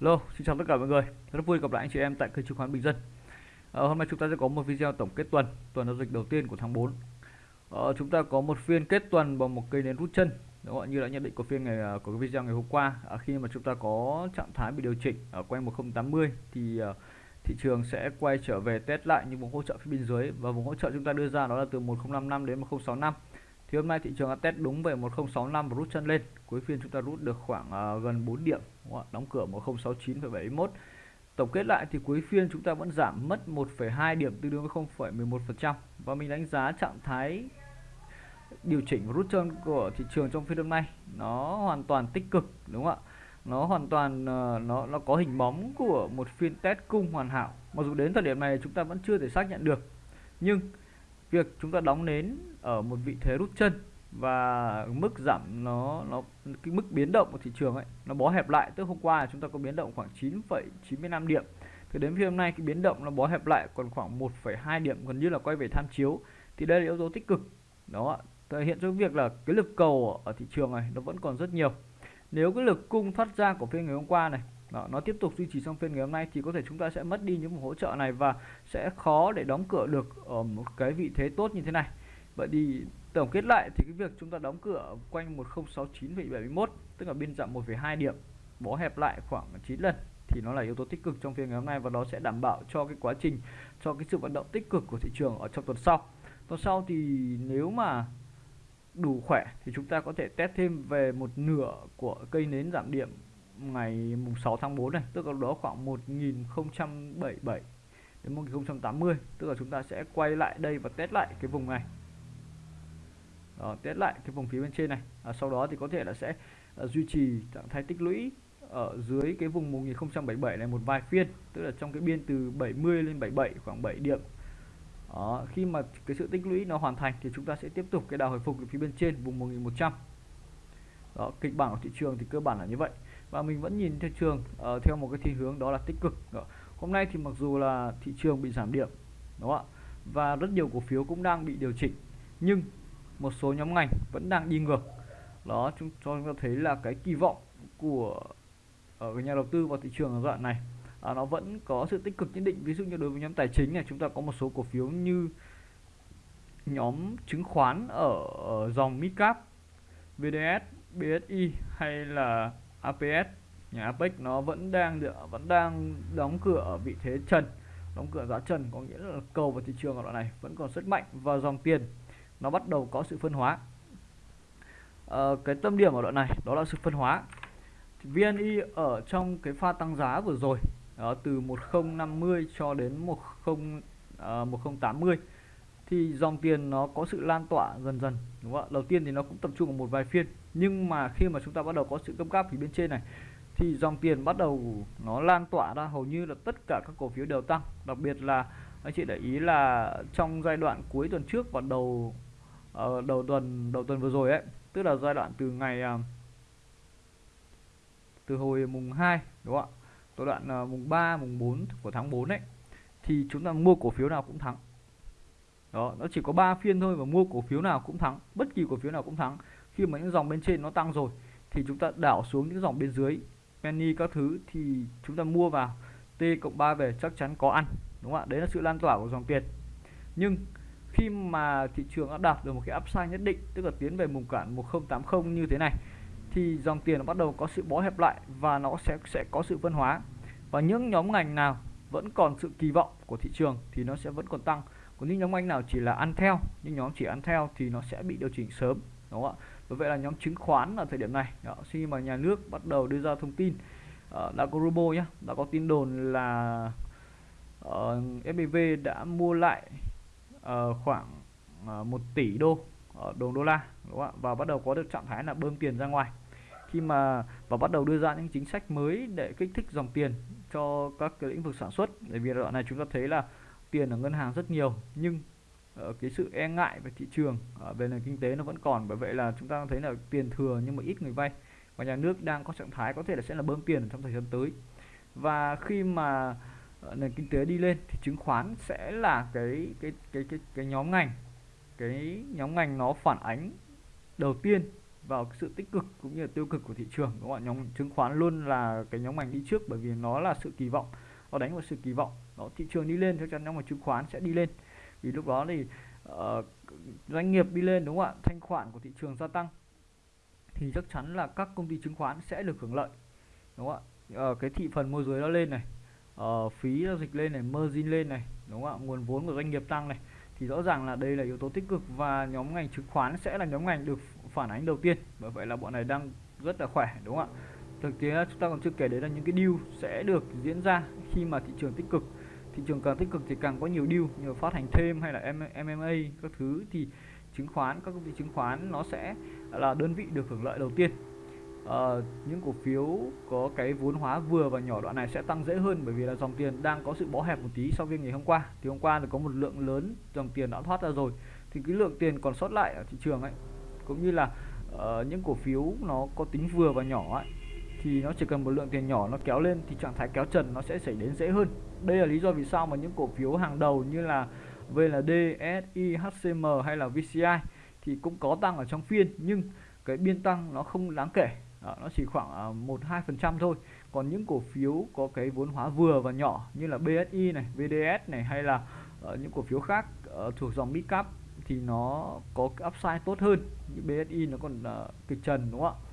Hello, xin chào tất cả mọi người. Rất vui gặp lại anh chị em tại kênh chứng khoán Bình Dân. Ờ, hôm nay chúng ta sẽ có một video tổng kết tuần, tuần giao dịch đầu tiên của tháng 4. Ờ, chúng ta có một phiên kết tuần bằng một cây nến rút chân. Đúng không? Như đã nhận định của phiên ngày à, của cái video ngày hôm qua, à, khi mà chúng ta có trạng thái bị điều chỉnh ở quanh 1080 thì uh, thị trường sẽ quay trở về test lại những vùng hỗ trợ phía bên dưới và vùng hỗ trợ chúng ta đưa ra đó là từ 1055 đến 1065 thì hôm nay thị trường đã test đúng về 1065 và rút chân lên. Cuối phiên chúng ta rút được khoảng uh, gần 4 điểm đóng cửa 1069,71 tổng kết lại thì cuối phiên chúng ta vẫn giảm mất 1,2 điểm tương đương với 0,11% và mình đánh giá trạng thái điều chỉnh và rút chân của thị trường trong phiên hôm nay nó hoàn toàn tích cực đúng không ạ? Nó hoàn toàn uh, nó nó có hình bóng của một phiên test cung hoàn hảo. Mặc dù đến thời điểm này chúng ta vẫn chưa thể xác nhận được nhưng việc chúng ta đóng nến ở một vị thế rút chân và mức giảm nó nó cái mức biến động của thị trường ấy nó bó hẹp lại. Tức hôm qua chúng ta có biến động khoảng 9,95 điểm. Thì đến phiên hôm nay cái biến động nó bó hẹp lại còn khoảng 1,2 điểm gần như là quay về tham chiếu. Thì đây là yếu tố tích cực. Đó. Thể hiện cho việc là cái lực cầu ở thị trường này nó vẫn còn rất nhiều. Nếu cái lực cung thoát ra của phiên ngày hôm qua này đó, nó tiếp tục duy trì trong phiên ngày hôm nay thì có thể chúng ta sẽ mất đi những hỗ trợ này và sẽ khó để đóng cửa được ở một cái vị thế tốt như thế này. Vậy thì tổng kết lại thì cái việc chúng ta đóng cửa quanh 1069,71 tức là biên giảm 1,2 điểm bó hẹp lại khoảng 9 lần thì nó là yếu tố tích cực trong phiên ngày hôm nay và nó sẽ đảm bảo cho cái quá trình cho cái sự vận động tích cực của thị trường ở trong tuần sau. Tuần sau thì nếu mà đủ khỏe thì chúng ta có thể test thêm về một nửa của cây nến giảm điểm ngày mùng 6 tháng 4 này tức là đó khoảng 1077 đến 1080 tức là chúng ta sẽ quay lại đây và test lại cái vùng này. Đó, test lại cái vùng phía bên trên này. À, sau đó thì có thể là sẽ uh, duy trì trạng thái tích lũy ở dưới cái vùng 1077 này một vài phiên tức là trong cái biên từ 70 lên 77 khoảng 7 điểm. Đó, khi mà cái sự tích lũy nó hoàn thành thì chúng ta sẽ tiếp tục cái đà hồi phục ở phía bên trên vùng 1100 đó, kịch bản của thị trường thì cơ bản là như vậy và mình vẫn nhìn thị trường uh, theo một cái thiên hướng đó là tích cực. Đó. hôm nay thì mặc dù là thị trường bị giảm điểm đúng không ạ? Và rất nhiều cổ phiếu cũng đang bị điều chỉnh nhưng một số nhóm ngành vẫn đang đi ngược. Đó chúng cho chúng ta thấy là cái kỳ vọng của ờ, ở nhà đầu tư vào thị trường ở đoạn này à, nó vẫn có sự tích cực nhất định. Ví dụ như đối với nhóm tài chính này chúng ta có một số cổ phiếu như nhóm chứng khoán ở, ở dòng midcap VDS BSI hay là APS nhà Apex nó vẫn đang được vẫn đang đóng cửa ở vị thế trần. Đóng cửa giá trần có nghĩa là cầu vào thị trường ở đoạn này vẫn còn rất mạnh và dòng tiền nó bắt đầu có sự phân hóa. À, cái tâm điểm ở đoạn này đó là sự phân hóa. VNI ở trong cái pha tăng giá vừa rồi đó, từ 1050 cho đến 10 uh, 1080 thì dòng tiền nó có sự lan tỏa dần dần đúng không ạ? Đầu tiên thì nó cũng tập trung ở một vài phiên nhưng mà khi mà chúng ta bắt đầu có sự gấp gáp phía bên trên này thì dòng tiền bắt đầu nó lan tỏa ra. Hầu như là tất cả các cổ phiếu đều tăng. Đặc biệt là anh chị để ý là trong giai đoạn cuối tuần trước và đầu uh, đầu tuần đầu tuần vừa rồi ấy tức là giai đoạn từ ngày uh, từ hồi mùng 2 đúng không ạ? Giai đoạn uh, mùng 3 mùng 4 của tháng 4 ấy thì chúng ta mua cổ phiếu nào cũng thắng. Đó nó chỉ có 3 phiên thôi mà mua cổ phiếu nào cũng thắng. Bất kỳ cổ phiếu nào cũng thắng khi mà những dòng bên trên nó tăng rồi thì chúng ta đảo xuống những dòng bên dưới. Penny các thứ thì chúng ta mua vào, t cộng 3 về chắc chắn có ăn, đúng không ạ? Đấy là sự lan tỏa của dòng tiền. Nhưng khi mà thị trường đã đạt được một cái upside nhất định, tức là tiến về vùng cản 1080 như thế này, thì dòng tiền nó bắt đầu có sự bó hẹp lại và nó sẽ sẽ có sự phân hóa. Và những nhóm ngành nào vẫn còn sự kỳ vọng của thị trường thì nó sẽ vẫn còn tăng. Còn những nhóm ngành nào chỉ là ăn theo, những nhóm chỉ ăn theo thì nó sẽ bị điều chỉnh sớm, đúng không ạ? Và vậy là nhóm chứng khoán ở thời điểm này. Đó, khi mà nhà nước bắt đầu đưa ra thông tin uh, đã có robo nhé đã có tin đồn là ờ, uh, FPV đã mua lại uh, khoảng uh, 1 tỷ đô ở đồng đô la đúng không ạ? Và bắt đầu có được trạng thái là bơm tiền ra ngoài. Khi mà và bắt đầu đưa ra những chính sách mới để kích thích dòng tiền cho các cái lĩnh vực sản xuất. Bởi vì đoạn này chúng ta thấy là tiền ở ngân hàng rất nhiều nhưng Ờ, cái sự e ngại về thị trường ở về nền kinh tế nó vẫn còn, bởi vậy là chúng ta thấy là tiền thừa nhưng mà ít người vay và nhà nước đang có trạng thái có thể là sẽ là bơm tiền trong thời gian tới. Và khi mà ờ, nền kinh tế đi lên thì chứng khoán sẽ là cái cái cái cái cái nhóm ngành, cái nhóm ngành nó phản ánh đầu tiên vào sự tích cực cũng như là tiêu cực của thị trường, đúng không ạ? Nhóm chứng khoán luôn là cái nhóm ngành đi trước bởi vì nó là sự kỳ vọng, nó đánh vào sự kỳ vọng. Đó, thị trường đi lên chắc chắn nhóm mà chứng khoán sẽ đi lên vì lúc đó thì uh, doanh nghiệp đi lên đúng không ạ? Thanh khoản của thị trường gia tăng. Thì chắc chắn là các công ty chứng khoán sẽ được hưởng lợi đúng không ạ? Uh, cái thị phần môi giới nó lên này uh, phí giao dịch lên này margin lên này đúng không ạ? Nguồn vốn của doanh nghiệp tăng này. Thì rõ ràng là đây là yếu tố tích cực và nhóm ngành chứng khoán sẽ là nhóm ngành được phản ánh đầu tiên. Bởi vậy là bọn này đang rất là khỏe đúng không ạ? Thực tế chúng ta còn chưa kể đến là những cái deal sẽ được diễn ra khi mà thị trường tích cực thị trường càng tích cực thì càng có nhiều deal như phát hành thêm hay là MMA các thứ. Thì chứng khoán các công ty chứng khoán nó sẽ là đơn vị được hưởng lợi đầu tiên. À, những cổ phiếu có cái vốn hóa vừa và nhỏ đoạn này sẽ tăng dễ hơn bởi vì là dòng tiền đang có sự bó hẹp một tí so với ngày hôm qua. Thì hôm qua thì có một lượng lớn dòng tiền đã thoát ra rồi. Thì cái lượng tiền còn sót lại ở thị trường ấy cũng như là uh, những cổ phiếu nó có tính vừa và nhỏ ấy thì nó chỉ cần một lượng tiền nhỏ nó kéo lên thì trạng thái kéo trần nó sẽ xảy đến dễ hơn. Đây là lý do vì sao mà những cổ phiếu hàng đầu như là VND, SI, HCM hay là VCI thì cũng có tăng ở trong phiên nhưng cái biên tăng nó không đáng kể. Đó, nó chỉ khoảng à, một hai phần trăm thôi. Còn những cổ phiếu có cái vốn hóa vừa và nhỏ như là BSI này VDS này hay là uh, những cổ phiếu khác uh, thuộc dòng midcap thì nó có upside tốt hơn. Như BSI nó còn uh, kịch trần đúng không ạ?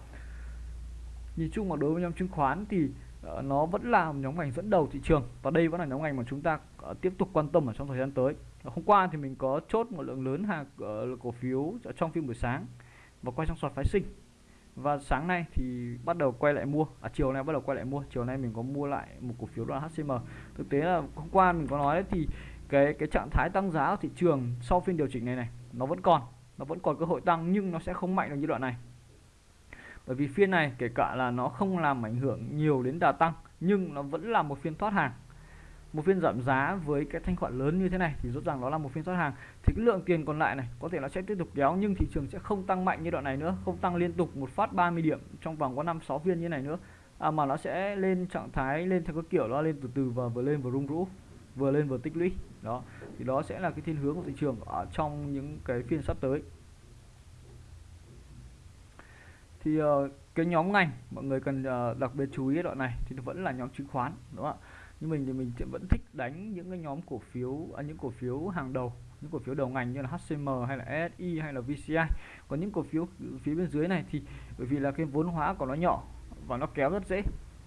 Nhìn chung mà đối với nhóm chứng khoán thì uh, nó vẫn là nhóm ngành dẫn đầu thị trường và đây vẫn là nhóm ngành mà chúng ta uh, tiếp tục quan tâm ở trong thời gian tới. Hôm qua thì mình có chốt một lượng lớn hàng uh, cổ phiếu trong phiên buổi sáng và quay trong sọt phái sinh. Và sáng nay thì bắt đầu quay lại mua à chiều nay bắt đầu quay lại mua chiều nay mình có mua lại một cổ phiếu đó là HCM thực tế là hôm qua mình có nói đấy, thì cái cái trạng thái tăng giá của thị trường sau phiên điều chỉnh này này nó vẫn còn nó vẫn còn cơ hội tăng nhưng nó sẽ không mạnh được như đoạn này bởi vì phiên này kể cả là nó không làm ảnh hưởng nhiều đến đà tăng nhưng nó vẫn là một phiên thoát hàng. Một phiên giảm giá với cái thanh khoản lớn như thế này thì rõ ràng nó là một phiên thoát hàng. Thì cái lượng tiền còn lại này có thể nó sẽ tiếp tục kéo nhưng thị trường sẽ không tăng mạnh như đoạn này nữa không tăng liên tục một phát 30 điểm trong vòng có 5 6 phiên như này nữa. À, mà nó sẽ lên trạng thái lên theo cái kiểu nó lên từ từ và vừa lên vừa rung rũ vừa lên vừa tích lũy. Đó thì đó sẽ là cái thiên hướng của thị trường ở trong những cái phiên sắp tới. Thì uh, cái nhóm ngành mọi người cần uh, đặc biệt chú ý đoạn này thì vẫn là nhóm chứng khoán đúng không ạ? Nhưng mình thì mình vẫn thích đánh những cái nhóm cổ phiếu à, những cổ phiếu hàng đầu những cổ phiếu đầu ngành như là HCM hay là SI hay là VCI còn những cổ phiếu phía bên dưới này thì bởi vì là cái vốn hóa của nó nhỏ và nó kéo rất dễ.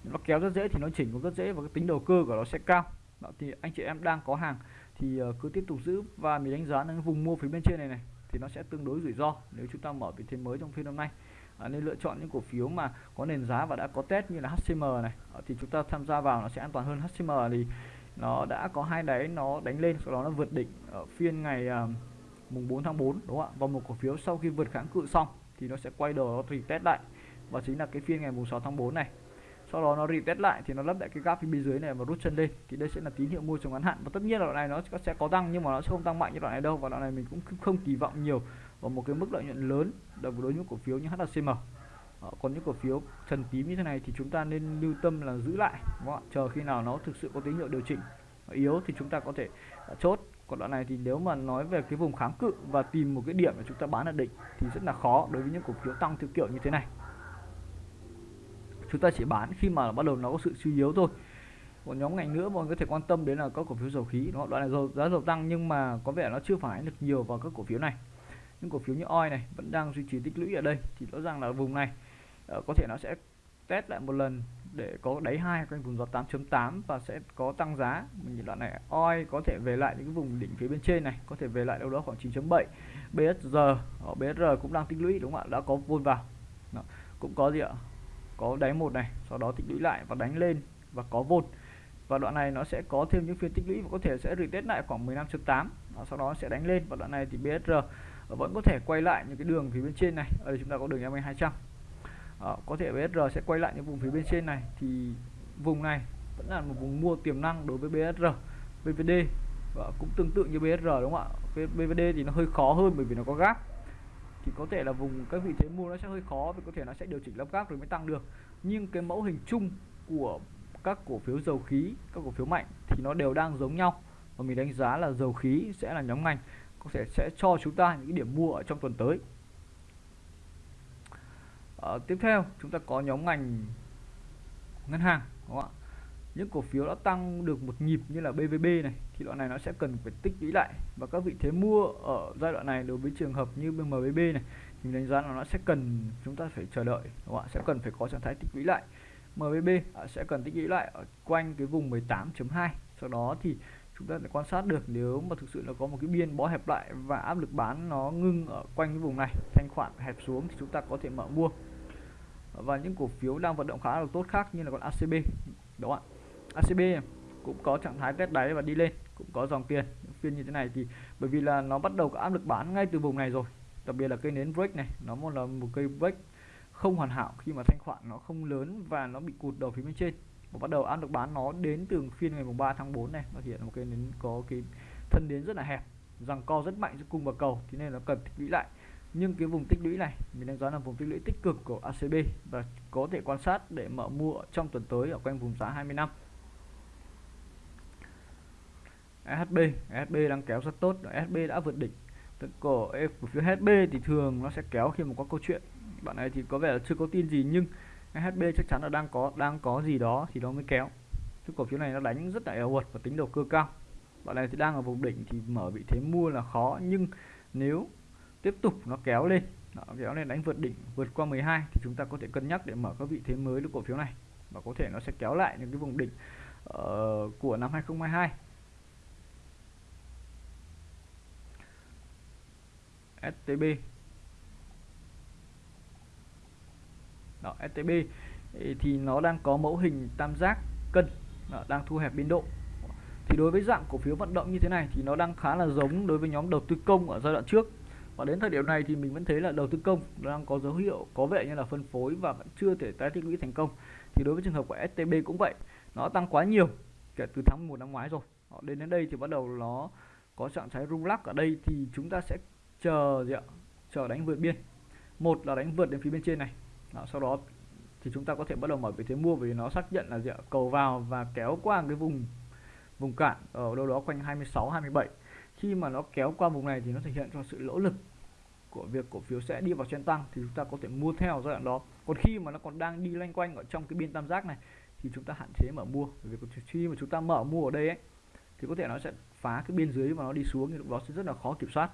Nó kéo rất dễ thì nó chỉnh cũng rất dễ và cái tính đầu cơ của nó sẽ cao. Đó, thì anh chị em đang có hàng thì ờ, cứ tiếp tục giữ và mình đánh giá những vùng mua phía bên trên này này thì nó sẽ tương đối rủi ro nếu chúng ta mở vị thế mới trong phiên hôm nay à, nên lựa chọn những cổ phiếu mà có nền giá và đã có test như là HCM này. À, thì chúng ta tham gia vào nó sẽ an toàn hơn. HCM thì nó đã có hai đáy nó đánh lên sau đó nó vượt đỉnh ở phiên ngày à, mùng 4 tháng 4 đúng không ạ? Và một cổ phiếu sau khi vượt kháng cự xong thì nó sẽ quay đầu nó retest lại. Và chính là cái phiên ngày mùng 6 tháng 4 này. Sau đó nó retest lại thì nó lấp lại cái gap phía bên dưới này và rút chân lên. Thì đây sẽ là tín hiệu mua trong ngắn hạn. Và tất nhiên là đoạn này nó sẽ có tăng nhưng mà nó sẽ không tăng mạnh như đoạn này đâu. Và đoạn này mình cũng không kỳ vọng nhiều và một cái mức lợi nhuận lớn đối với những cổ phiếu như HCM ờ, còn những cổ phiếu trần tím như thế này thì chúng ta nên lưu tâm là giữ lại, đúng không? chờ khi nào nó thực sự có tín hiệu điều chỉnh yếu thì chúng ta có thể ờ, chốt. Còn đoạn này thì nếu mà nói về cái vùng kháng cự và tìm một cái điểm để chúng ta bán ở đỉnh thì rất là khó đối với những cổ phiếu tăng theo kiểu như thế này. Chúng ta chỉ bán khi mà bắt đầu nó có sự suy yếu thôi. Một nhóm ngành nữa mọi người có thể quan tâm đến là các cổ phiếu dầu khí đó đoạn này dầu, giá dầu tăng nhưng mà có vẻ nó chưa phản ánh được nhiều vào các cổ phiếu này những cổ phiếu như oi này vẫn đang duy trì tích lũy ở đây. Thì rõ ràng là vùng này uh, có thể nó sẽ test lại một lần để có đáy hai quanh vùng giọt 8.8 và sẽ có tăng giá. Mình nhìn đoạn này oi có thể về lại những cái vùng đỉnh phía bên trên này có thể về lại đâu đó khoảng 9.7 BSR ở BSR cũng đang tích lũy đúng không ạ? Đã có vôn vào. Đó. cũng có gì ạ? Có đáy một này sau đó tích lũy lại và đánh lên và có vôn và đoạn này nó sẽ có thêm những phiên tích lũy và có thể sẽ retest lại khoảng 15.8 sau đó sẽ đánh lên. Và đoạn này thì BSR vẫn có thể quay lại những cái đường phía bên trên này. Ở đây chúng ta có đường MA 200 à, có thể BSR sẽ quay lại những vùng phía bên trên này. Thì vùng này vẫn là một vùng mua tiềm năng đối với BSR BVD và cũng tương tự như BSR đúng không ạ? BVD thì nó hơi khó hơn bởi vì nó có gap thì có thể là vùng các vị thế mua nó sẽ hơi khó vì có thể nó sẽ điều chỉnh lắp gáp rồi mới tăng được. Nhưng cái mẫu hình chung của các cổ phiếu dầu khí các cổ phiếu mạnh thì nó đều đang giống nhau. Và mình đánh giá là dầu khí sẽ là nhóm ngành có thể sẽ cho chúng ta những điểm mua ở trong tuần tới. À, tiếp theo chúng ta có nhóm ngành ngân hàng đúng không ạ? Những cổ phiếu đã tăng được một nhịp như là BVB này thì đoạn này nó sẽ cần phải tích lũy lại. Và các vị thế mua ở giai đoạn này đối với trường hợp như MBB này thì đánh giá là nó sẽ cần chúng ta phải chờ đợi đúng không ạ? Sẽ cần phải có trạng thái tích lũy lại. MBB à, sẽ cần tích lũy lại ở quanh cái vùng 18.2 sau đó thì chúng ta sẽ quan sát được nếu mà thực sự là có một cái biên bó hẹp lại và áp lực bán nó ngưng ở quanh cái vùng này, thanh khoản hẹp xuống thì chúng ta có thể mở mua. Và những cổ phiếu đang vận động khá là tốt khác như là con ACB đó ạ? ACB cũng có trạng thái test đáy và đi lên, cũng có dòng tiền. Những phiên như thế này thì bởi vì là nó bắt đầu có áp lực bán ngay từ vùng này rồi, đặc biệt là cây nến break này, nó một là một cây break không hoàn hảo khi mà thanh khoản nó không lớn và nó bị cụt đầu phía bên trên và bắt đầu áp lực bán nó đến từ phiên ngày mùng 3 tháng 4 này. Nó hiện một cái nến có cái thân đến rất là hẹp rằng co rất mạnh giữa cung và cầu, thế nên nó cần tích lũy lại. Nhưng cái vùng tích lũy này, mình đánh giá là vùng tích lũy tích cực của ACB và có thể quan sát để mở mua trong tuần tới ở quanh vùng giá 20 năm. SHB SHB đang kéo rất tốt. SHB đã vượt đỉnh cổ cổ phiếu SHB thì thường nó sẽ kéo khi mà có câu chuyện. Bạn này thì có vẻ là chưa có tin gì nhưng SHB chắc chắn là đang có đang có gì đó thì nó mới kéo. Chứ cổ phiếu này nó đánh rất là eo uột và tính đầu cơ cao. Bạn này thì đang ở vùng đỉnh thì mở vị thế mua là khó nhưng nếu tiếp tục nó kéo lên nó kéo lên đánh vượt đỉnh vượt qua 12 thì chúng ta có thể cân nhắc để mở các vị thế mới của cổ phiếu này. Và có thể nó sẽ kéo lại những cái vùng đỉnh uh, của năm 2022 STB đó STB thì nó đang có mẫu hình tam giác cân đó, đang thu hẹp biên độ. Thì đối với dạng cổ phiếu vận động như thế này thì nó đang khá là giống đối với nhóm đầu tư công ở giai đoạn trước. Và đến thời điểm này thì mình vẫn thấy là đầu tư công đang có dấu hiệu có vẻ như là phân phối và vẫn chưa thể tái tích lũy thành công. Thì đối với trường hợp của STB cũng vậy nó tăng quá nhiều kể từ tháng 1 năm ngoái rồi. Họ đến đến đây thì bắt đầu nó có trạng thái rung lắc ở đây thì chúng ta sẽ chờ gì ạ? Chờ đánh vượt biên. Một là đánh vượt đến phía bên trên này đó, sau đó thì chúng ta có thể bắt đầu mở vị thế mua vì nó xác nhận là gì ạ cầu vào và kéo qua cái vùng vùng cản ở đâu đó quanh 26 27 khi mà nó kéo qua vùng này thì nó thể hiện cho sự lỗ lực của việc cổ phiếu sẽ đi vào trend tăng thì chúng ta có thể mua theo giai đoạn đó. Còn khi mà nó còn đang đi loanh quanh ở trong cái biên tam giác này thì chúng ta hạn chế mở mua. Bởi vì khi mà chúng ta mở mua ở đây ấy thì có thể nó sẽ phá cái biên dưới và nó đi xuống thì lúc đó sẽ rất là khó kiểm soát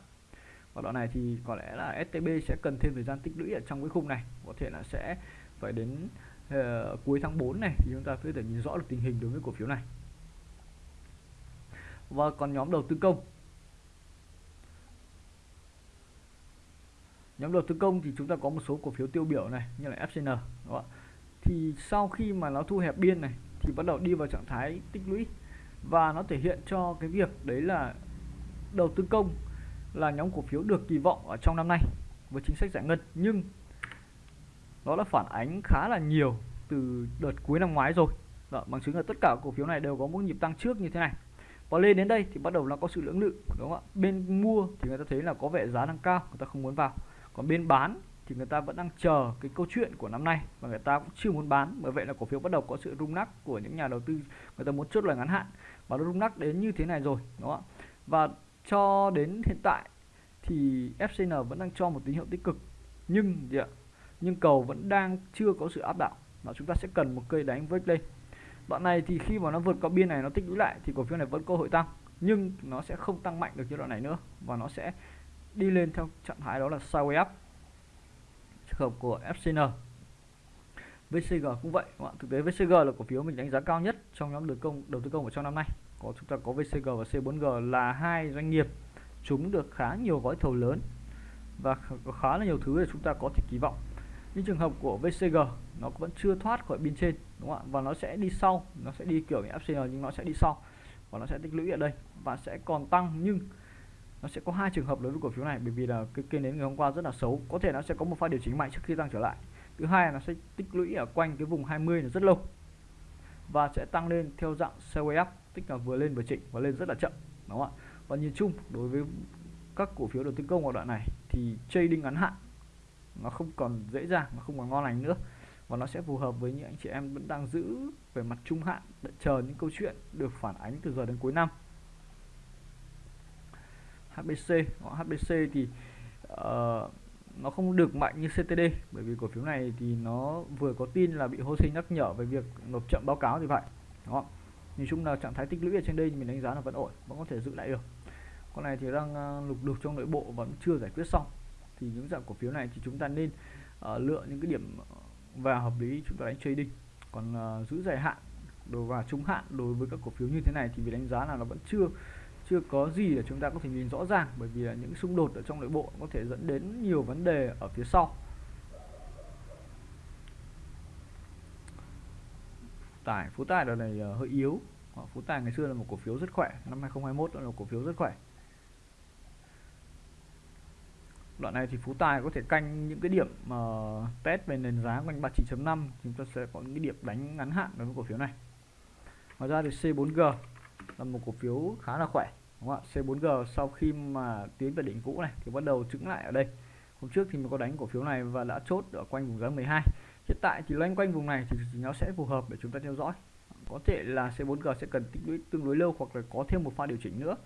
và đoạn này thì có lẽ là STB sẽ cần thêm thời gian tích lũy ở trong cái khung này. Có thể là sẽ phải đến uh, cuối tháng 4 này thì chúng ta có thể nhìn rõ được tình hình đối với cổ phiếu này. Và còn nhóm đầu tư công. Nhóm đầu tư công thì chúng ta có một số cổ phiếu tiêu biểu này như là FCN đúng không? thì sau khi mà nó thu hẹp biên này thì bắt đầu đi vào trạng thái tích lũy. Và nó thể hiện cho cái việc đấy là đầu tư công là nhóm cổ phiếu được kỳ vọng ở trong năm nay với chính sách giải ngân. Nhưng nó đã phản ánh khá là nhiều từ đợt cuối năm ngoái rồi. Đó, bằng chứng là tất cả cổ phiếu này đều có một nhịp tăng trước như thế này. Và lên đến đây thì bắt đầu nó có sự lưỡng lự đúng không ạ? Bên mua thì người ta thấy là có vẻ giá đang cao người ta không muốn vào. Còn bên bán thì người ta vẫn đang chờ cái câu chuyện của năm nay và người ta cũng chưa muốn bán. Bởi vậy là cổ phiếu bắt đầu có sự rung lắc của những nhà đầu tư người ta muốn chốt lời ngắn hạn. Và nó rung lắc đến như thế này rồi đúng không ạ? Và cho đến hiện tại thì FCN vẫn đang cho một tín hiệu tích cực. Nhưng gì ạ? Nhưng cầu vẫn đang chưa có sự áp đảo và chúng ta sẽ cần một cây đánh với lên đoạn này thì khi mà nó vượt qua biên này, nó tích lũy lại thì cổ phiếu này vẫn cơ hội tăng. Nhưng nó sẽ không tăng mạnh được như đoạn này nữa và nó sẽ đi lên theo trạng thái đó là sideways up. Trường hợp của FCN VCG cũng vậy thực tế VCG là cổ phiếu mình đánh giá cao nhất trong nhóm đầu công, đầu tư công ở trong năm nay có, chúng ta có VCG và C4G là hai doanh nghiệp chúng được khá nhiều gói thầu lớn và khá là nhiều thứ để chúng ta có thể kỳ vọng. Như trường hợp của VCG nó vẫn chưa thoát khỏi biên trên, đúng không ạ? Và nó sẽ đi sau, nó sẽ đi kiểu như FCN nhưng nó sẽ đi sau và nó sẽ tích lũy ở đây và sẽ còn tăng. Nhưng nó sẽ có hai trường hợp đối với cổ phiếu này, bởi vì là cái kênh đến ngày hôm qua rất là xấu. Có thể nó sẽ có một pha điều chỉnh mạnh trước khi tăng trở lại. Thứ hai là nó sẽ tích lũy ở quanh cái vùng 20 là rất lâu và sẽ tăng lên theo dạng sideways up tức là vừa lên vừa chỉnh và lên rất là chậm đúng không ạ? Và nhìn chung đối với các cổ phiếu đầu tư công ở đoạn này thì trading ngắn hạn nó không còn dễ dàng nó không còn ngon lành nữa. Và nó sẽ phù hợp với những anh chị em vẫn đang giữ về mặt trung hạn để chờ những câu chuyện được phản ánh từ giờ đến cuối năm. HBC HBC thì uh, nó không được mạnh như CTD bởi vì cổ phiếu này thì nó vừa có tin là bị hô sinh nhắc nhở về việc nộp chậm báo cáo thì vậy đó nhìn chung là trạng thái tích lũy ở trên đây thì mình đánh giá là vẫn ổn vẫn có thể giữ lại được. Con này thì đang ờ, lục đục trong nội bộ vẫn chưa giải quyết xong. Thì những dạng cổ phiếu này thì chúng ta nên uh, lựa những cái điểm ờ, vào hợp lý chúng ta đánh trading. Còn uh, giữ dài hạn đối và trung hạn đối với các cổ phiếu như thế này thì vì đánh giá là nó vẫn chưa chưa có gì để chúng ta có thể nhìn rõ ràng bởi vì là những xung đột ở trong nội bộ có thể dẫn đến nhiều vấn đề ở phía sau. Tải Phú Tài đợt này ờ, hơi yếu. Ờ, phú Tài ngày xưa là một cổ phiếu rất khỏe năm 2021 là một cổ phiếu rất khỏe. Đoạn này thì Phú Tài có thể canh những cái điểm uh, test về nền giá quanh 39.5 chúng ta sẽ có những cái điểm đánh ngắn hạn đối với cổ phiếu này. Ngoài ra thì C4G là một cổ phiếu khá là khỏe đúng không ạ? C4G sau khi mà tiến về đỉnh cũ này thì bắt đầu trứng lại ở đây. Hôm trước thì mình có đánh cổ phiếu này và đã chốt ở quanh vùng giá 12 hiện tại thì loanh quanh vùng này thì nó sẽ phù hợp để chúng ta theo dõi. Có thể là C4G sẽ cần tích lũy tương đối lâu hoặc là có thêm một pha điều chỉnh nữa.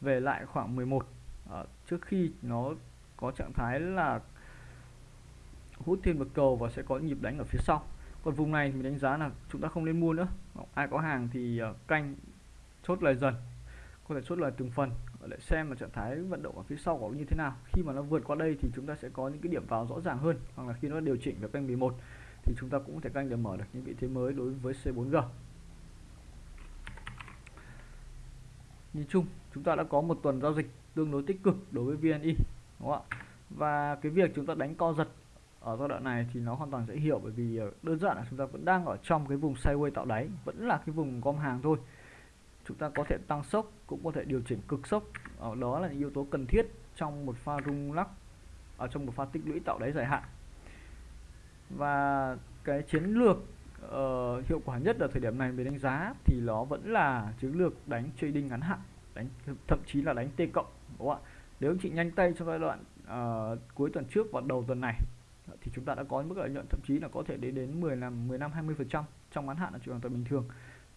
Về lại khoảng 11 à, ờ, trước khi nó có trạng thái là hút thêm một cầu và sẽ có nhịp đánh ở phía sau. Còn vùng này mình đánh giá là chúng ta không nên mua nữa. Ai có hàng thì ờ, canh chốt lời dần có thể chốt lời từng phần để xem là trạng thái vận động ở phía sau của như thế nào. Khi mà nó vượt qua đây thì chúng ta sẽ có những cái điểm vào rõ ràng hơn hoặc là khi nó điều chỉnh về kênh 11 thì chúng ta cũng có thể canh để mở được những vị thế mới đối với C4G nhìn chung, chúng ta đã có một tuần giao dịch tương đối tích cực đối với VNI đúng không ạ? Và cái việc chúng ta đánh co giật ở giai đoạn này thì nó hoàn toàn dễ hiểu bởi vì ờ, đơn giản là chúng ta vẫn đang ở trong cái vùng sideways tạo đáy, vẫn là cái vùng gom hàng thôi. Chúng ta có thể tăng sốc, cũng có thể điều chỉnh cực sốc. Ở đó là những yếu tố cần thiết trong một pha rung lắc ở trong một pha tích lũy tạo đáy dài hạn và cái chiến lược uh, hiệu quả nhất ở thời điểm này về đánh giá thì nó vẫn là chiến lược đánh trading ngắn hạn đánh thậm chí là đánh t cộng đúng không ạ? Nếu chị nhanh tay trong giai đoạn uh, cuối tuần trước và đầu tuần này thì chúng ta đã có mức lợi nhuận thậm chí là có thể đến đến 10 là 15 20 phần trăm trong ngắn hạn là chuyện hoàn toàn bình thường.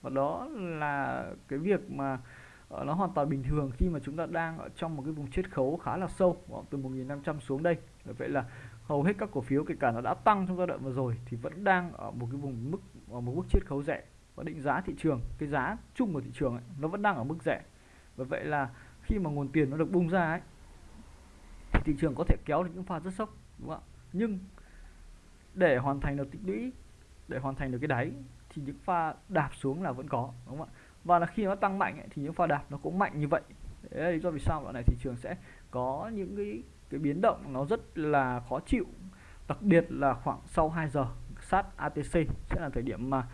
Và đó là cái việc mà uh, nó hoàn toàn bình thường khi mà chúng ta đang ở trong một cái vùng chiết khấu khá là sâu từ 1.500 xuống đây. Vậy là hầu hết các cổ phiếu kể cả nó đã tăng trong giai đoạn vừa rồi thì vẫn đang ở một cái vùng mức ở một mức chiết khấu rẻ. Và định giá thị trường cái giá chung của thị trường ấy, nó vẫn đang ở mức rẻ. Và vậy là khi mà nguồn tiền nó được bung ra ấy thì thị trường có thể kéo được những pha rất sốc đúng không ạ? Nhưng để hoàn thành được tích lũy để hoàn thành được cái đáy thì những pha đạp xuống là vẫn có đúng không ạ? Và là khi nó tăng mạnh ấy, thì những pha đạp nó cũng mạnh như vậy. Đấy là lý do vì sao đoạn này thị trường sẽ có những cái cái biến động nó rất là khó chịu đặc biệt là khoảng sau 2 giờ sát ATC sẽ là thời điểm mà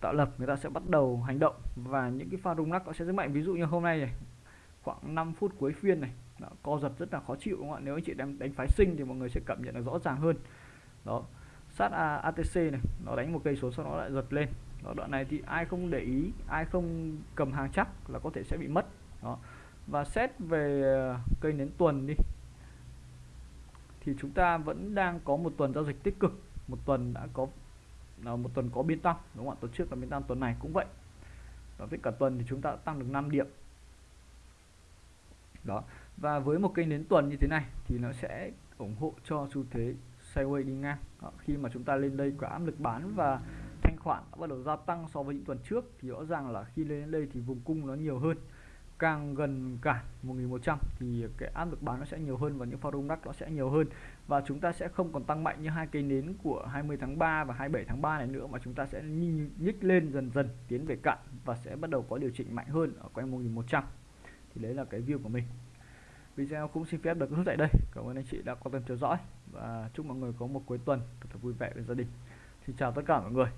tạo lập người ta sẽ bắt đầu hành động. Và những cái pha rung lắc nó sẽ rất mạnh. Ví dụ như hôm nay này khoảng 5 phút cuối phiên này đó, co giật rất là khó chịu đúng không ạ? Nếu anh chị đang đánh phái sinh thì mọi người sẽ cảm nhận được rõ ràng hơn. Đó sát ATC này nó đánh một cây số sau đó lại giật lên. Đó, đoạn này thì ai không để ý ai không cầm hàng chắc là có thể sẽ bị mất. Đó và xét về ờ, cây nến tuần đi thì chúng ta vẫn đang có một tuần giao dịch tích cực một tuần đã có là một tuần có biên tăng đúng không ạ? Tuần trước là biên tăng tuần này cũng vậy. Và với cả tuần thì chúng ta đã tăng được 5 điểm. Đó và với một kênh đến tuần như thế này thì nó sẽ ủng hộ cho xu thế sideways đi ngang. Đó, khi mà chúng ta lên đây có áp lực bán và thanh khoản đã bắt đầu gia tăng so với những tuần trước thì rõ ràng là khi lên đến đây thì vùng cung nó nhiều hơn càng gần cản 1100 thì cái áp lực bán nó sẽ nhiều hơn và những forum đắt nó sẽ nhiều hơn. Và chúng ta sẽ không còn tăng mạnh như hai cây nến của 20 tháng 3 và 27 tháng 3 này nữa mà chúng ta sẽ nhích lên dần dần tiến về cạn và sẽ bắt đầu có điều chỉnh mạnh hơn ở quanh 1100 thì đấy là cái view của mình. Video cũng xin phép được kết thúc tại đây. Cảm ơn anh chị đã quan tâm theo dõi và chúc mọi người có một cuối tuần thật vui vẻ với gia đình. Xin chào tất cả mọi người.